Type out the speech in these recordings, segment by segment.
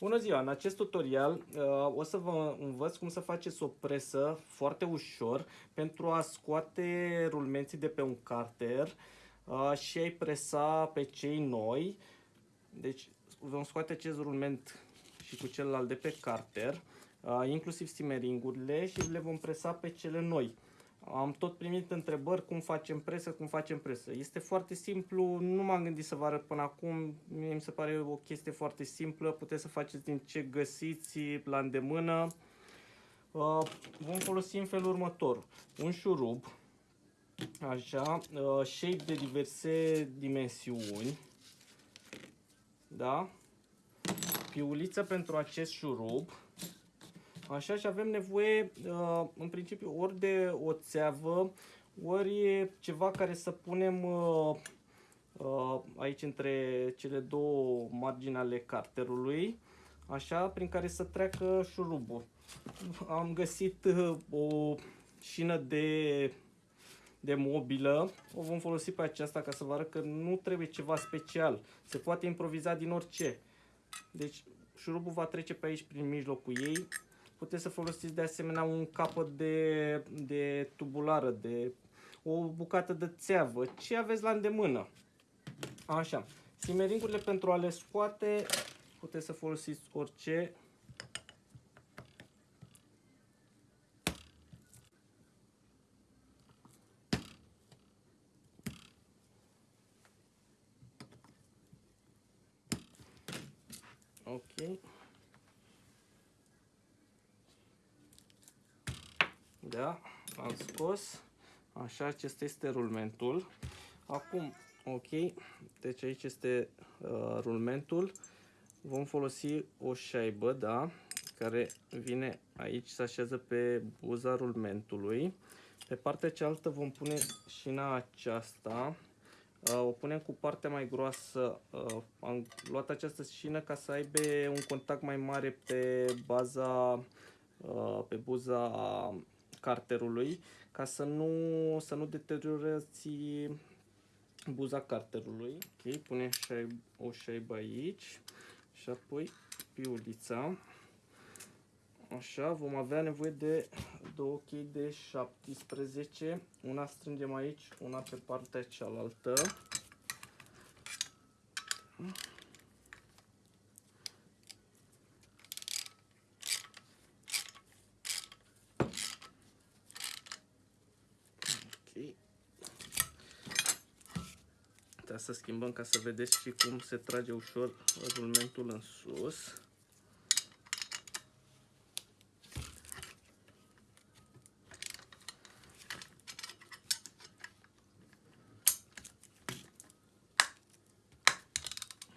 Bună ziua! În acest tutorial uh, o să vă învăț cum să faceți o presă foarte ușor pentru a scoate rulmenții de pe un carter uh, și a-i presa pe cei noi. Deci vom scoate acest rulment și cu celălalt de pe carter, uh, inclusiv stimeringurile și le vom presa pe cele noi. Am tot primit întrebări cum facem presă, cum facem presă. Este foarte simplu, nu m-am gândit să vă arăt până acum, mie mi se pare o chestie foarte simplă, puteți să faceți din ce găsiți la îndemână. Uh, vom folosi în felul următor, un șurub, așa, uh, shape de diverse dimensiuni, da, piuliță pentru acest șurub, Așa și avem nevoie, uh, în principiu, ori de o țeavă, ori ceva care să punem uh, uh, aici între cele două margini ale carterului, așa, prin care să treacă șurubul. Am găsit o șină de, de mobilă, o vom folosi pe aceasta ca să vă arăt că nu trebuie ceva special, se poate improviza din orice. Deci șurubul va trece pe aici prin mijlocul ei, Puteți să folosiți de asemenea un capăt de, de tubulară, de o bucată de țeavă, ce aveți la îndemână. Așa. Simeringurile pentru a le scoate, puteți să folosiți orice. Ok. Da, am scos. Așa, acesta este rulmentul. Acum, ok, deci aici este uh, rulmentul. Vom folosi o șaibă, da, care vine aici, se așează pe buza rulmentului. Pe partea cealaltă vom pune șina aceasta. Uh, o punem cu partea mai groasă. Uh, am luat această șină ca să aibă un contact mai mare pe baza, uh, pe buza carterului ca să nu, să nu deteriorați buza carterului. Ok, punem o șaibă aici și apoi piulița. Așa, vom avea nevoie de două chei de 17. Una strângem aici, una pe partea cealaltă. Asta să schimbăm ca să vedeți și cum se trage ușor rulmentul în sus.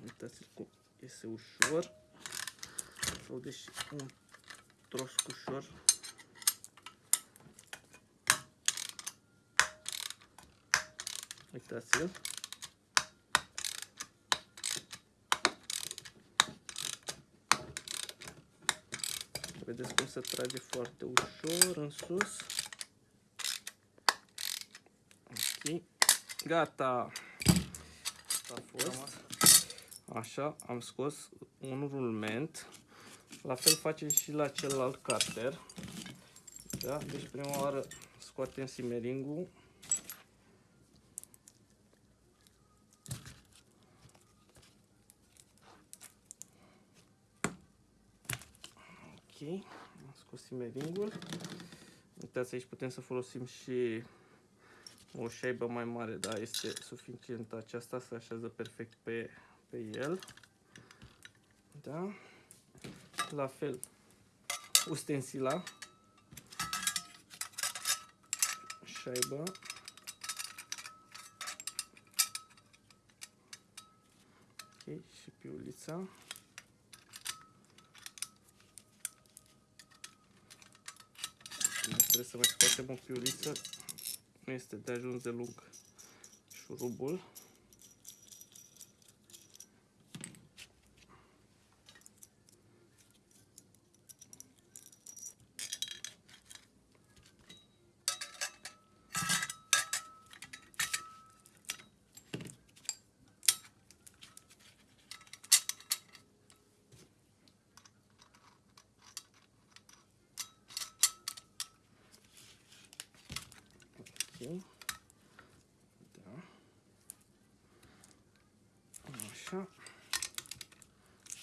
Uitați cum iese ușor. Sau deși un tros ușor Uitați-l. Vedeți cum se trage foarte ușor în sus. Ok. Gata. Asta a fost. Așa, am scos un rulment. La fel facem și la celălalt carter. Da? Deci prima oară scoatem simeringul am scos simeringul. Uitați, aici putem să folosim și o șaibă mai mare, da, este suficient aceasta, se așează perfect pe, pe el. Da? La fel, ustensila, șaibă, ok, și piulița. Trebuie să mai scoatem o piuliță. Nu este de ajuns de lung șurubul. Da. Așa.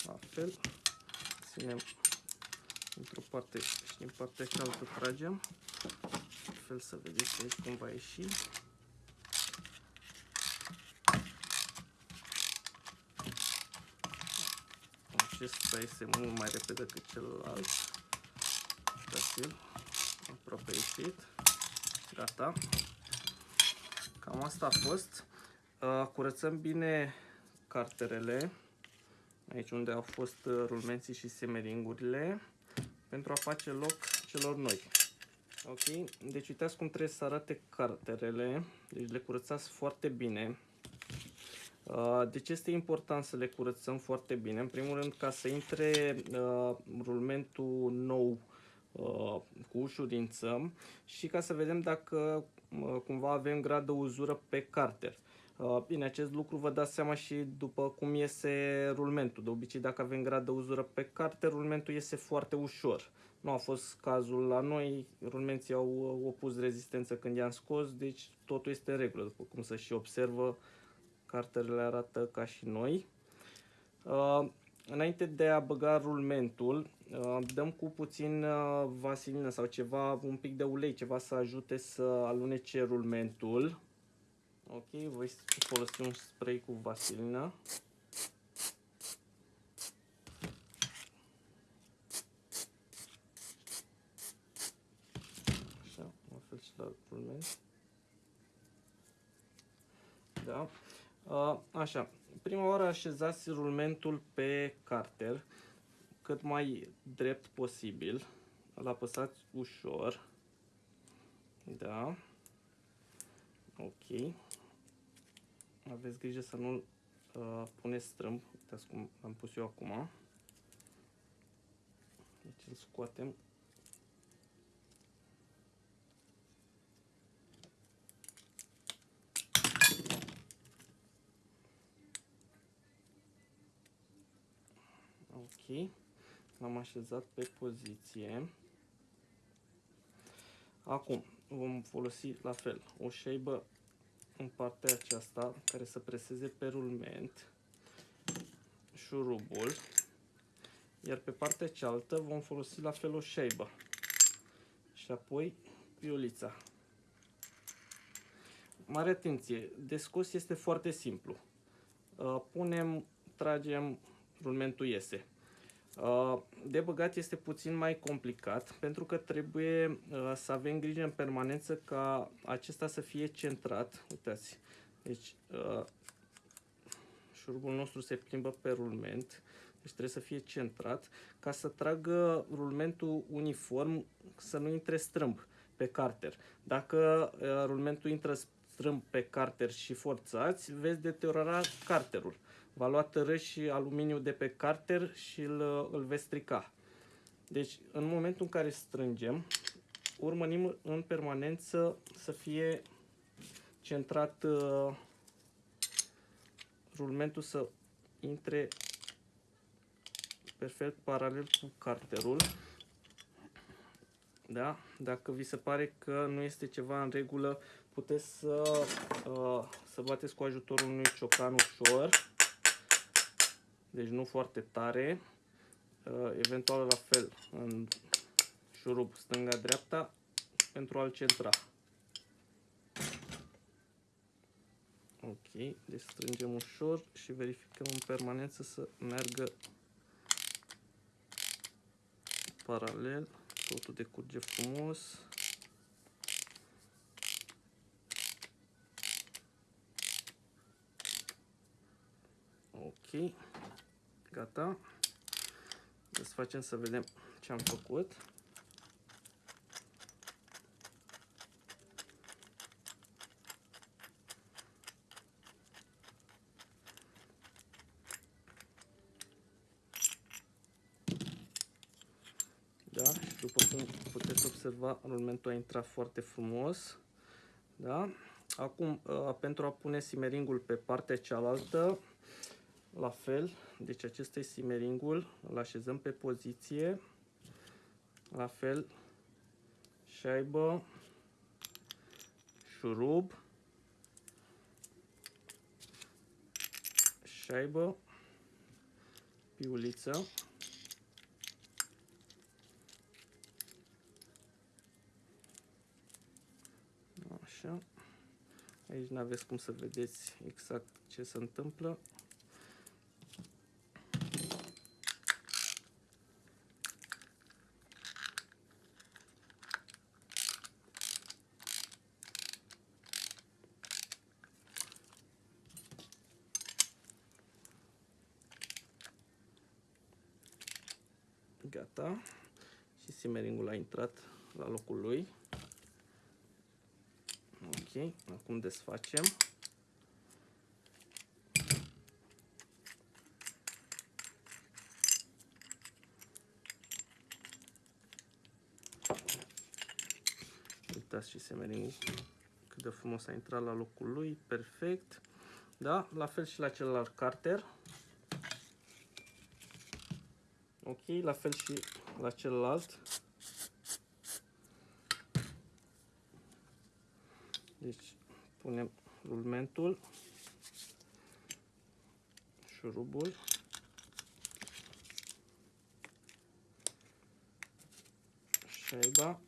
La fel. Ținem într-o parte și din partea cealaltă tragem. La fel să vedeți aici cum va ieși. Acesta este mult mai repede decât celălalt. Uitați-l, aproape ieșit. Gata. Cam asta a fost. Uh, curățăm bine carterele, aici unde au fost uh, rulmenții și semeringurile, pentru a face loc celor noi. Ok, deci uitați cum trebuie să arate carterele, deci le curățați foarte bine. Uh, de ce este important să le curățăm foarte bine? În primul rând ca să intre uh, rulmentul nou uh, cu ușurință și ca să vedem dacă cumva avem grad de uzură pe carter. Bine, acest lucru vă dați seama și după cum iese rulmentul. De obicei, dacă avem grad de uzură pe carter, rulmentul iese foarte ușor. Nu a fost cazul la noi, rulmenții au opus rezistență când i-am scos, deci totul este în regulă, după cum se și observă carterele arată ca și noi. Uh, înainte de a băga rulmentul, uh, dăm cu puțin uh, vasilină sau ceva, un pic de ulei, ceva să ajute să alunece rulmentul. Ok, voi folosi un spray cu vasilină. Așa, la fel și la rulment. Da. Așa, prima oară așezați rulmentul pe carter cât mai drept posibil. Îl apăsați ușor. Da. Ok. Aveți grijă să nu uh, puneți strâmb. Uitați cum am pus eu acum. Deci îl scoatem Ok. L-am așezat pe poziție. Acum vom folosi la fel o șeibă în partea aceasta care să preseze pe rulment șurubul iar pe partea cealaltă vom folosi la fel o șeibă și apoi piulița. Mare atenție, de scos este foarte simplu. Uh, punem, tragem, rulmentul iese. Uh, de băgat este puțin mai complicat pentru că trebuie uh, să avem grijă în permanență ca acesta să fie centrat. Uitați, deci uh, șurubul nostru se plimbă pe rulment, deci trebuie să fie centrat ca să tragă rulmentul uniform, să nu intre strâmb pe carter. Dacă rulmentul intră strâmb pe carter și forțați, veți deteriora carterul va lua tărâși și aluminiu de pe carter și îl, îl veți strica. Deci, în momentul în care strângem, urmărim în permanență să fie centrat uh, rulmentul să intre perfect paralel cu carterul. Da? Dacă vi se pare că nu este ceva în regulă, puteți să, uh, să bateți cu ajutorul unui ciocan ușor deci nu foarte tare, uh, eventual la fel în șurub stânga-dreapta pentru a-l centra. Ok, deci strângem ușor și verificăm în permanență să meargă paralel, totul decurge frumos. Ok. Gata. Desfacem să vedem ce am făcut. Da? Și după cum puteți observa, rulmentul a intrat foarte frumos. Da? Acum, uh, pentru a pune simeringul pe partea cealaltă, la fel, deci acesta este simeringul, îl așezăm pe poziție, la fel, șaibă, șurub, șaibă, piuliță, Așa. Aici nu aveți cum să vedeți exact ce se întâmplă. Gata. Și simeringul a intrat la locul lui. Ok, acum desfacem. Uitați și semeringul cât de frumos a intrat la locul lui, perfect. Da, la fel și la celălalt carter. Ok, la fel și la celălalt. Deci punem rulmentul, șurubul, șaiba,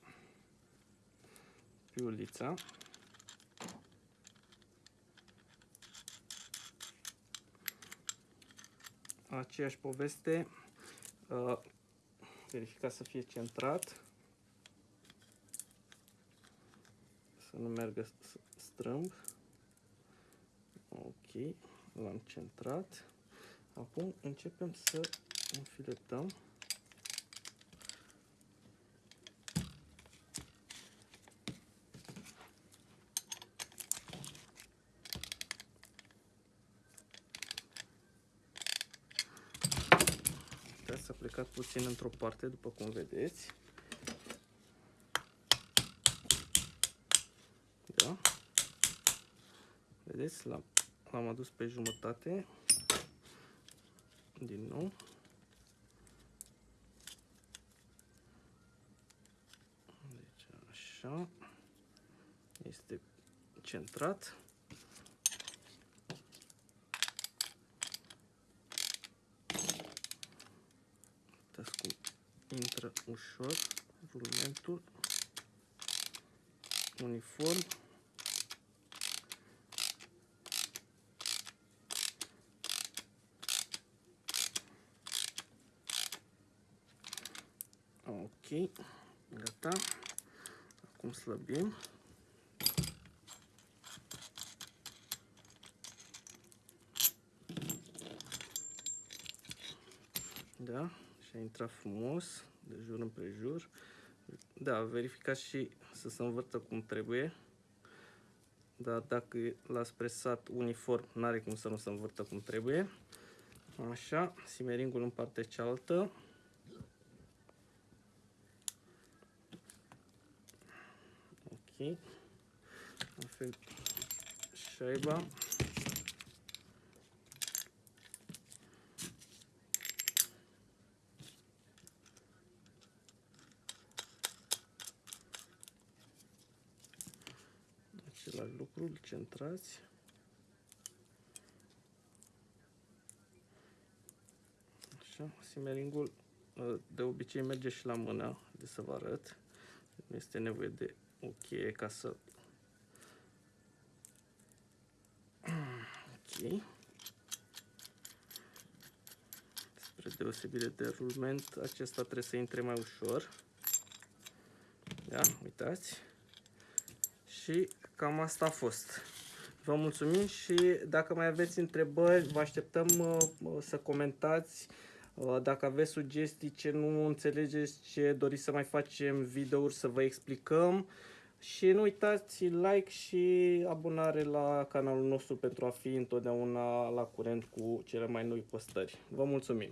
piulița, aceeași poveste, uh, verifica să fie centrat. să nu meargă strâmb. Ok, l-am centrat. Acum începem să înfiletăm. S-a plecat puțin într-o parte, după cum vedeți. Vedeți, l-am adus pe jumătate. Din nou. Deci așa. Este centrat. Uitați cum intră ușor rulmentul uniform. Ok, gata. Acum slăbim. Da, și a intrat frumos, de jur împrejur. Da, verificați și să se învârtă cum trebuie. Dar dacă l-ați presat uniform, n-are cum să nu se învârtă cum trebuie. Așa, simeringul în partea cealaltă. Ok. La fel șaiba. Același lucru, îl centrați. Așa, simeringul de obicei merge și la mână, de să vă arăt. Nu este nevoie de ok ca să ok spre deosebire de rulment acesta trebuie să intre mai ușor da, uitați și cam asta a fost vă mulțumim și dacă mai aveți întrebări vă așteptăm uh, să comentați uh, dacă aveți sugestii ce nu înțelegeți, ce doriți să mai facem videouri să vă explicăm. Și nu uitați like și abonare la canalul nostru pentru a fi întotdeauna la curent cu cele mai noi postări. Vă mulțumim!